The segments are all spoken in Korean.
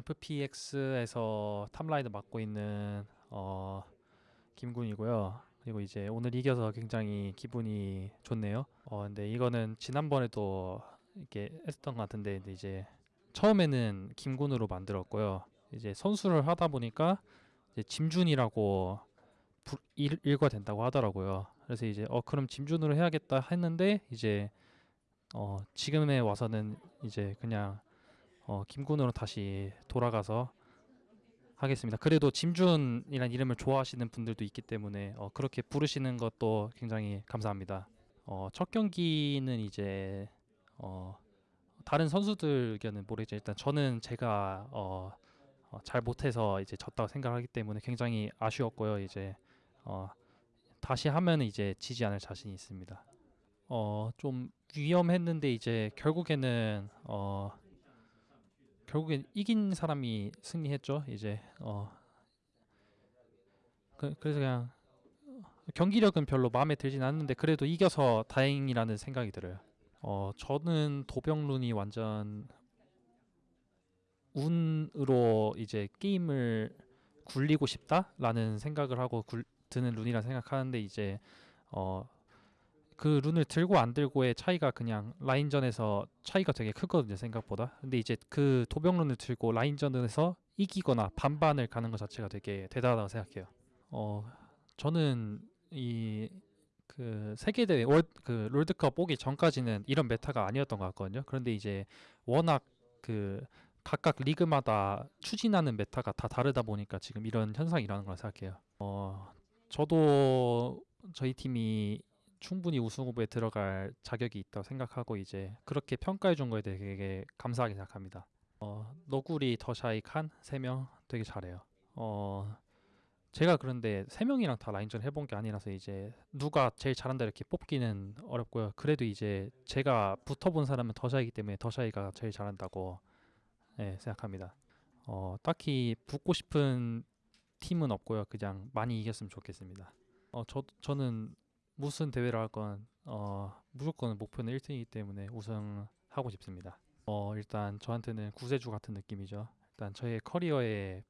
FPX에서 탑라이더 맡고 있는 어, 김군이고요. 그리고 이제 오늘 이겨서 굉장히 기분이 좋네요. 어, 근데 이거는 지난번에도 이렇게 했던 것 같은데 이제 처음에는 김군으로 만들었고요. 이제 선수를 하다 보니까 이제 짐준이라고 부- 일, 일과 된다고 하더라고요. 그래서 이제 어 그럼 짐준으로 해야겠다 했는데 이제 어 지금에 와서는 이제 그냥 어 김군으로 다시 돌아가서 하겠습니다. 그래도 짐준이란 이름을 좋아하시는 분들도 있기 때문에 어 그렇게 부르시는 것도 굉장히 감사합니다. 어 첫 경기는 이제 어 다른 선수들 의견은 모르겠지만 일단 저는 제가 어, 어, 잘 못해서 이제 졌다고 생각하기 때문에 굉장히 아쉬웠고요. 이제 어, 다시 하면 이제 지지 않을 자신이 있습니다. 어, 좀 위험했는데 이제 결국에는 어, 결국엔 이긴 사람이 승리했죠. 이제 어, 그, 그래서 그냥 경기력은 별로 마음에 들진 않는데 그래도 이겨서 다행이라는 생각이 들어요. 어, 저는 도병룬이 완전 운으로 이제 게임을 굴리고 싶다라는 생각을 하고 굴, 드는 룬이라 생각하는데 이제 어, 그 룬을 들고 안 들고의 차이가 그냥 라인전에서 차이가 되게 크거든요 생각보다 근데 이제 그 도벽 룬을 들고 라인전에서 이기거나 반반을 가는 것 자체가 되게 대단하다고 생각해요 어 저는 이 그 세계대회 월, 그 롤드컵 오기 전까지는 이런 meta가 아니었던 것 같거든요. 그런데 이제 워낙 그 각각 리그마다 추진하는 meta가 다 다르다 보니까 지금 이런 현상이 일어나는 거라 생각해요. 어, 저도 저희 팀이 충분히 우승 후보에 들어갈 자격이 있다고 생각하고 이제 그렇게 평가해 준 거에 대해 되게 감사하게 생각합니다. 어, 너구리, 더샤이, 칸 세 명 되게 잘해요. 어, 제가 그런데 세 명이랑 다 라인전 해본 게 아니라서 이제 누가 제일 잘한다 이렇게 뽑기는 어렵고요. 그래도 이제 제가 붙어본 사람은 더샤이기 때문에 더샤이가 제일 잘한다고 네, 생각합니다. 어, 딱히 붙고 싶은 팀은 없고요. 그냥 많이 이겼으면 좋겠습니다. 어, 저 저는 무슨 대회를 할 건 어, 무조건 목표는 1등이기 때문에 우승하고 싶습니다. 어, 일단 저한테는 구세주 같은 느낌이죠. 일단 저의 커리어에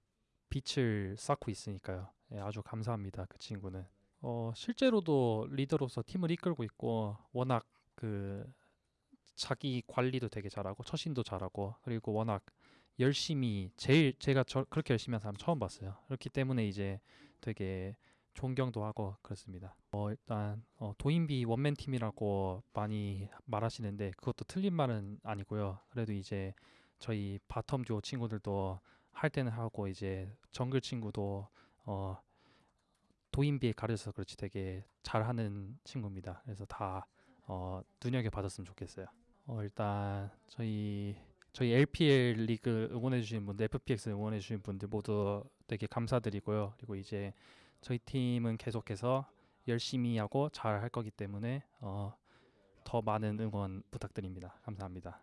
빛을 쌓고 있으니까요. 예, 아주 감사합니다. 그 친구는. 어, 실제로도 리더로서 팀을 이끌고 있고 워낙 그 자기 관리도 되게 잘하고 처신도 잘하고 그리고 워낙 열심히 제일 제가 저, 그렇게 열심히 한 사람 처음 봤어요. 그렇기 때문에 이제 되게 존경도 하고 그렇습니다. 어, 일단 어, 도인비 one-man team이라고 많이 말하시는데 그것도 틀린 말은 아니고요. 그래도 이제 저희 bottom duo 친구들도 할 때는 하고 이제 정글 친구도 어 도인비에 가려서 그렇지 되게 잘하는 친구입니다. 그래서 다 어, 눈여겨 받았으면 좋겠어요. 어, 일단 저희 저희 LPL 리그 응원해 주신 분들, FPX 응원해 주신 분들 모두 되게 감사드리고요. 그리고 이제 저희 팀은 계속해서 열심히 하고 잘 할 거기 때문에 어, 더 많은 응원 부탁드립니다. 감사합니다.